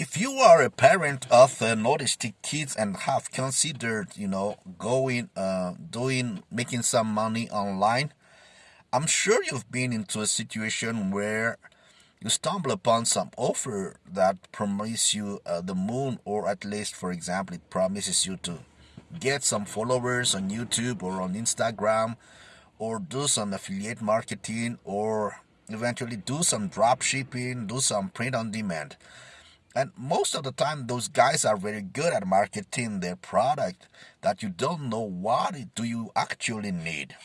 if you are a parent of uh, autistic kids and have considered, you know, going, uh, doing, making some money online, I'm sure you've been into a situation where you stumble upon some offer that promise you uh, the moon, or at least, for example, it promises you to get some followers on YouTube or on Instagram, or do some affiliate marketing, or eventually do some drop shipping, do some print on demand. And most of the time, those guys are very good at marketing their product that you don't know what do you actually need.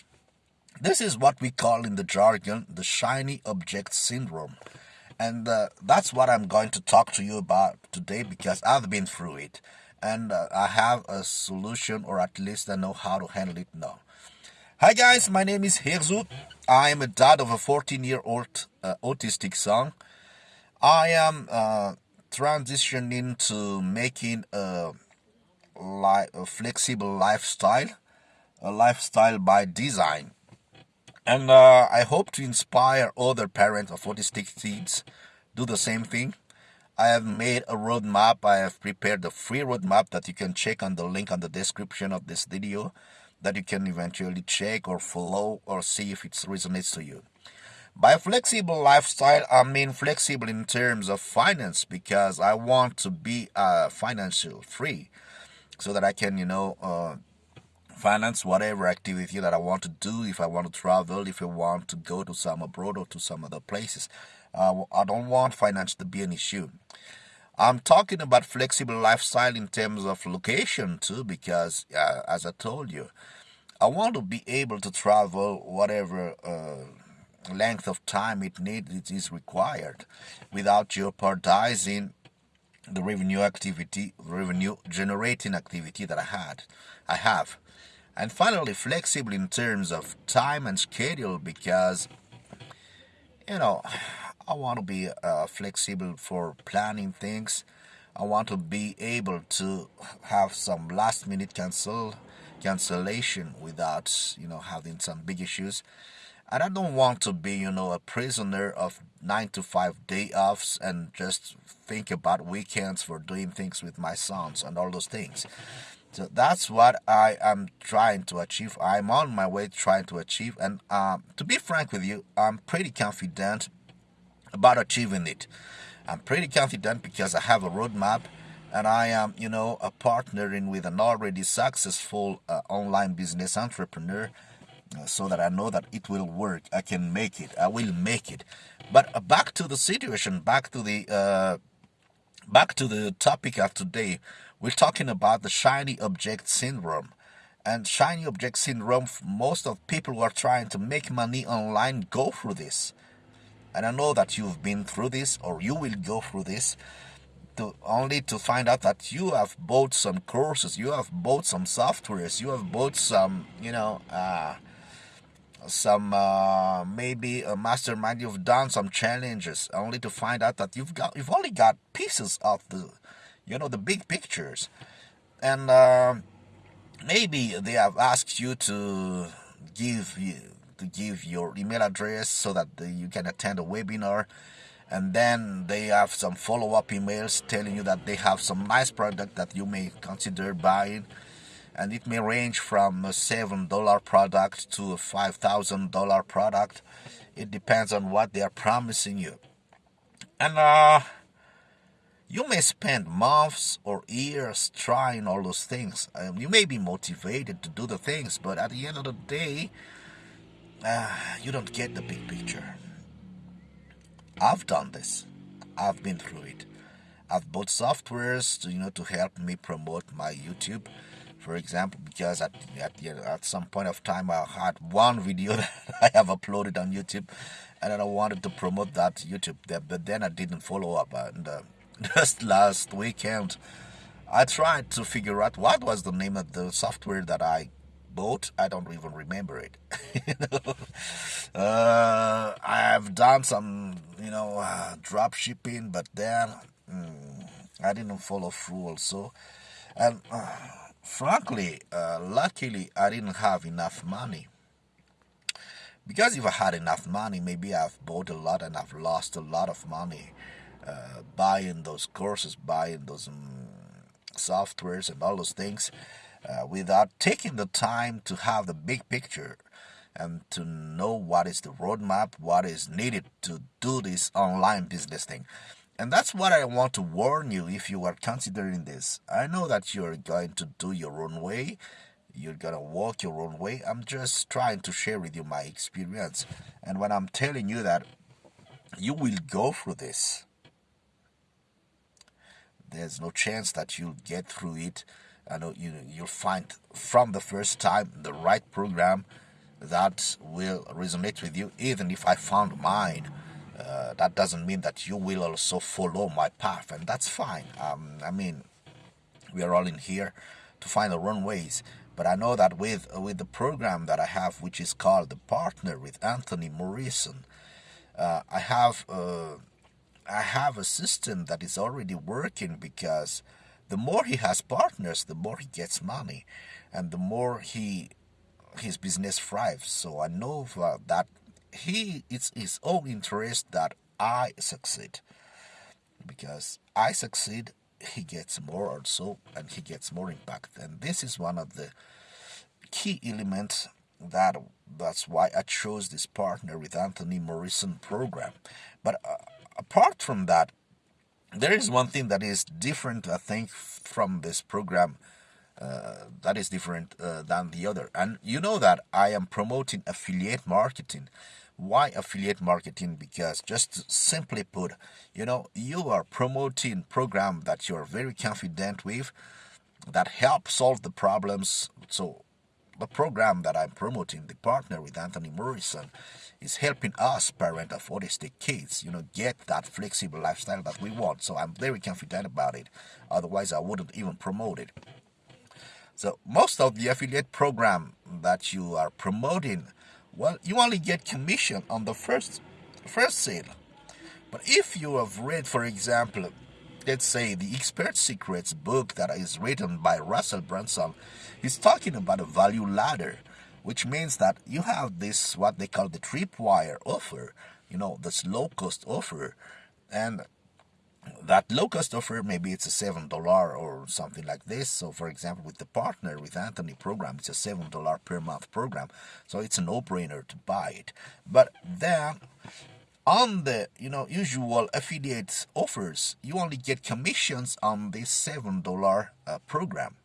This is what we call in the jargon the shiny object syndrome. And uh, that's what I'm going to talk to you about today because I've been through it. And uh, I have a solution, or at least I know how to handle it now. Hi guys, my name is Hirzu. I am a dad of a 14 year old uh, autistic son. I am uh, transitioning to making a, li- a flexible lifestyle, a lifestyle by design. And uh, I hope to inspire other parents of autistic kids do the same thing. I have made a roadmap. I have prepared a free roadmap that you can check on the link on the description of this video that you can eventually check or follow or see if it resonates to you. By flexible lifestyle, I mean flexible in terms of finance because I want to be uh, financial free so that I can, you know, uh, finance whatever activity that I want to do. If I want to travel, if I want to go to some abroad or to some other places, uh, I don't want finance to be an issue. I'm talking about flexible lifestyle in terms of location too, because uh, as I told you, I want to be able to travel whatever uh, length of time it needs it is required without jeopardizing the revenue activity revenue generating activity that I had I have. And finally flexible in terms of time and schedule because you know I want to be uh, flexible for planning things. I want to be able to have some last minute cancel cancellation without you know having some big issues and I don't want to be, you know, a prisoner of nine to five day offs and just think about weekends for doing things with my sons and all those things. So that's what I am trying to achieve. I'm on my way trying to achieve. And um, to be frank with you, I'm pretty confident about achieving it. I'm pretty confident because I have a roadmap and I am, you know, a partnering with an already successful uh, online business entrepreneur so that I know that it will work. I can make it. I will make it. But uh, back to the situation, back to the uh, back to the topic of today. We're talking about the shiny object syndrome. And shiny object syndrome, most of people who are trying to make money online go through this. And I know that you've been through this or you will go through this to only to find out that you have bought some courses, you have bought some softwares, you have bought some, you know, uh, some uh, maybe a mastermind you've done some challenges only to find out that you've got you've only got pieces of the you know the big pictures. And uh, maybe they have asked you to give you to give your email address so that you can attend a webinar. And then they have some follow-up emails telling you that they have some nice product that you may consider buying and it may range from a $7 product to a $5,000 product. It depends on what they are promising you. And uh, you may spend months or years trying all those things. Um, you may be motivated to do the things, but at the end of the day, uh, you don't get the big picture. I've done this. I've been through it. I've bought softwares to you know to help me promote my YouTube for example because at, at, at some point of time I had one video that I have uploaded on YouTube and then I wanted to promote that YouTube there but then I didn't follow up and uh, just last weekend I tried to figure out what was the name of the software that I bought. I don't even remember it. You know? uh, I've done some you know uh, drop shipping but then mm, I didn't follow through also. And uh, frankly, uh, luckily, I didn't have enough money. Because if I had enough money, maybe I've bought a lot and I've lost a lot of money. uh, buying those courses, buying those um, softwares and all those things uh, without taking the time to have the big picture and to know what is the roadmap, what is needed to do this online business thing. And that's what I want to warn you if you are considering this. I know that you're going to do your own way, you're gonna walk your own way. I'm just trying to share with you my experience. And when I'm telling you that you will go through this, there's no chance that you'll get through it. I know you you'll find from the first time the right program that will resonate with you. Even if I found mine uh, that doesn't mean that you will also follow my path, and that's fine. Um, I mean, we are all in here to find our own ways. But I know that with with the program that I have, which is called the Partner with Anthony Morrison, uh, I have uh, I have a system that is already working because the more he has partners, the more he gets money, and the more he his business thrives. So I know that he it's his own interest that I succeed. Because I succeed he gets more also and he gets more impact. And this is one of the key elements that that's why I chose this partner with Anthony Morrison program. But uh, apart from that there is one thing that is different I think from this program uh, that is different uh, than the other. And you know that I am promoting affiliate marketing why affiliate marketing? Because just simply put, you know, you are promoting program that you're very confident with that help solve the problems. So the program that I'm promoting, the partner with Anthony Morrison, is helping us parent of autistic kids, you know, get that flexible lifestyle that we want. So I'm very confident about it. Otherwise, I wouldn't even promote it. So most of the affiliate program that you are promoting well, you only get commission on the first first sale. But if you have read, for example, let's say the Expert Secrets book that is written by Russell Brunson, he's talking about a value ladder, which means that you have this what they call the tripwire offer, you know, this low cost offer, and that low cost offer maybe it's a seven dollar or something like this. So for example with the partner with anthony program it's a seven dollar per month program. So it's a no-brainer to buy it. But then on the you know usual affiliate offers you only get commissions on this seven dollar uh, program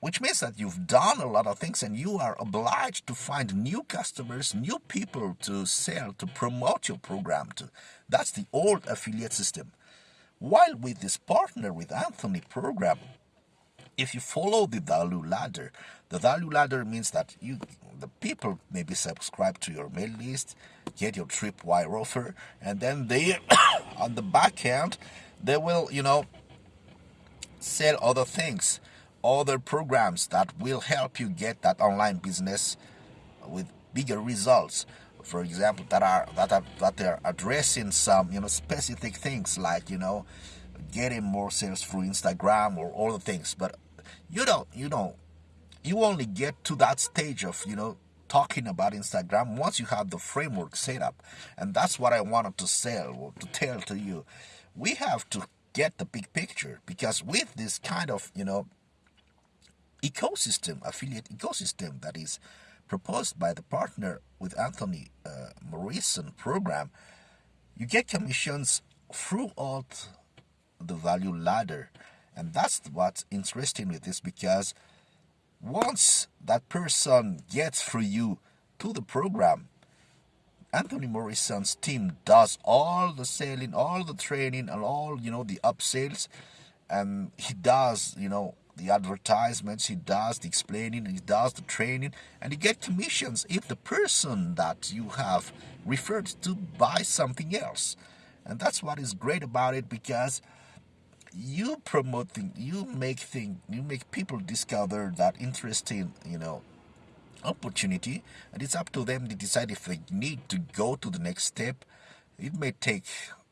which means that you've done a lot of things and you are obliged to find new customers, new people to sell, to promote your program to. That's the old affiliate system. While with this partner with Anthony program, if you follow the value ladder, the value ladder means that you the people maybe subscribe to your mail list, get your tripwire offer, and then they on the back end they will, you know, sell other things other programs that will help you get that online business with bigger results. For example that are that are that are addressing some you know specific things like you know getting more sales through instagram or all the things. But you don't you know you only get to that stage of you know talking about instagram once you have the framework set up. And that's what i wanted to sell to tell to you. We have to get the big picture because with this kind of you know ecosystem, affiliate ecosystem that is proposed by the partner with Anthony uh, Morrison program, you get commissions throughout the value ladder. And that's what's interesting with this because once that person gets through you to the program, Anthony Morrison's team does all the selling, all the training, and all, you know, the upsells. And he does, you know, the advertisements, he does the explaining, he does the training, and you get commissions if the person that you have referred to buy something else. And that's what is great about it because you promote things, you make things, you make people discover that interesting, you know, opportunity, and it's up to them to decide if they need to go to the next step. It may take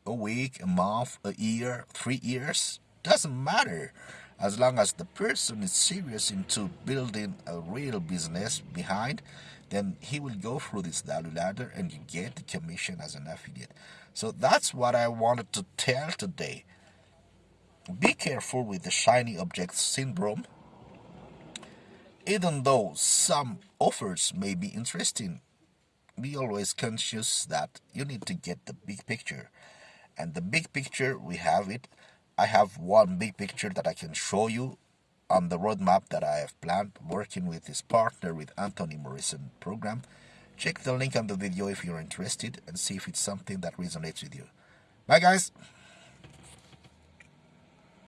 a week, a month, a year, three years, doesn't matter as long as the person is serious into building a real business behind then he will go through this value ladder and you get the commission as an affiliate. So that's what I wanted to tell today. Be careful with the shiny object syndrome. Even though some offers may be interesting, be always conscious that you need to get the big picture. And the big picture, we have it. I have one big picture that I can show you on the roadmap that I have planned working with this partner with Anthony Morrison program. Check the link on the video if you're interested and see if it's something that resonates with you. Bye guys!